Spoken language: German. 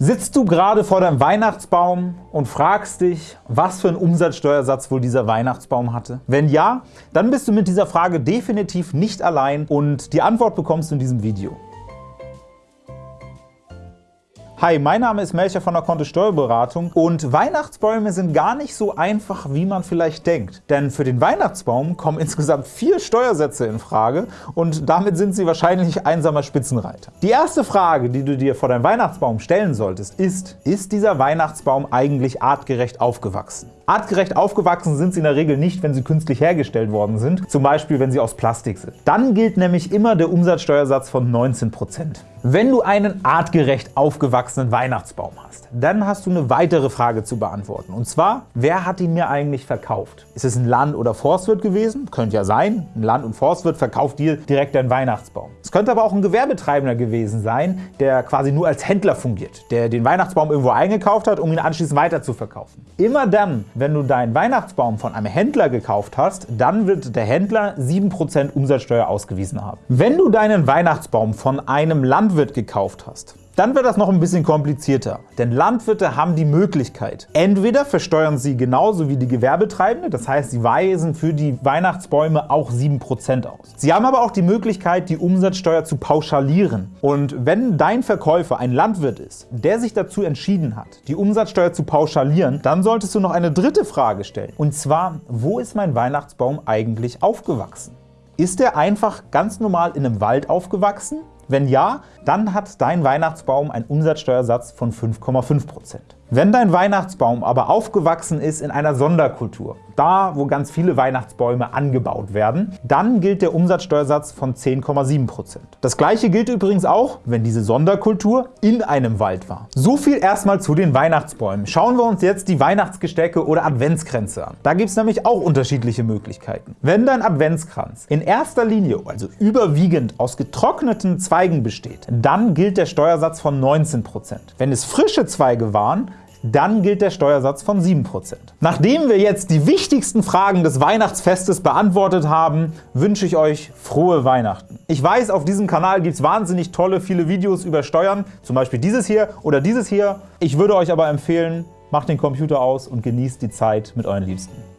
Sitzt du gerade vor deinem Weihnachtsbaum und fragst dich, was für einen Umsatzsteuersatz wohl dieser Weihnachtsbaum hatte? Wenn ja, dann bist du mit dieser Frage definitiv nicht allein und die Antwort bekommst du in diesem Video. Hi, mein Name ist Melcher von der Kontist Steuerberatung und Weihnachtsbäume sind gar nicht so einfach, wie man vielleicht denkt. Denn für den Weihnachtsbaum kommen insgesamt vier Steuersätze in Frage und damit sind sie wahrscheinlich einsamer Spitzenreiter. Die erste Frage, die du dir vor deinem Weihnachtsbaum stellen solltest, ist, ist dieser Weihnachtsbaum eigentlich artgerecht aufgewachsen? Artgerecht aufgewachsen sind sie in der Regel nicht, wenn sie künstlich hergestellt worden sind, zum Beispiel wenn sie aus Plastik sind. Dann gilt nämlich immer der Umsatzsteuersatz von 19%. Wenn du einen artgerecht aufgewachsenen Weihnachtsbaum hast, dann hast du eine weitere Frage zu beantworten. Und zwar, wer hat ihn mir eigentlich verkauft? Ist es ein Land- oder Forstwirt gewesen? Könnte ja sein. Ein Land- und Forstwirt verkauft dir direkt deinen Weihnachtsbaum. Es könnte aber auch ein Gewerbetreibender gewesen sein, der quasi nur als Händler fungiert, der den Weihnachtsbaum irgendwo eingekauft hat, um ihn anschließend weiter zu verkaufen. Immer dann, wenn du deinen Weihnachtsbaum von einem Händler gekauft hast, dann wird der Händler 7% Umsatzsteuer ausgewiesen haben. Wenn du deinen Weihnachtsbaum von einem Land Landwirt gekauft hast, dann wird das noch ein bisschen komplizierter, denn Landwirte haben die Möglichkeit, entweder versteuern sie genauso wie die Gewerbetreibende, das heißt, sie weisen für die Weihnachtsbäume auch 7% aus. Sie haben aber auch die Möglichkeit, die Umsatzsteuer zu pauschalieren. Und wenn dein Verkäufer ein Landwirt ist, der sich dazu entschieden hat, die Umsatzsteuer zu pauschalieren, dann solltest du noch eine dritte Frage stellen. Und zwar, wo ist mein Weihnachtsbaum eigentlich aufgewachsen? Ist er einfach ganz normal in einem Wald aufgewachsen? Wenn ja, dann hat dein Weihnachtsbaum einen Umsatzsteuersatz von 5,5%. Wenn dein Weihnachtsbaum aber aufgewachsen ist in einer Sonderkultur, da wo ganz viele Weihnachtsbäume angebaut werden, dann gilt der Umsatzsteuersatz von 10,7%. Das gleiche gilt übrigens auch, wenn diese Sonderkultur in einem Wald war. So viel erstmal zu den Weihnachtsbäumen. Schauen wir uns jetzt die Weihnachtsgestecke oder Adventskränze an. Da gibt es nämlich auch unterschiedliche Möglichkeiten. Wenn dein Adventskranz in erster Linie, also überwiegend aus getrockneten Zweigen besteht, dann gilt der Steuersatz von 19%. Wenn es frische Zweige waren, dann gilt der Steuersatz von 7%. Nachdem wir jetzt die wichtigsten Fragen des Weihnachtsfestes beantwortet haben, wünsche ich euch frohe Weihnachten. Ich weiß, auf diesem Kanal gibt es wahnsinnig tolle, viele Videos über Steuern, zum Beispiel dieses hier oder dieses hier. Ich würde euch aber empfehlen, macht den Computer aus und genießt die Zeit mit euren Liebsten.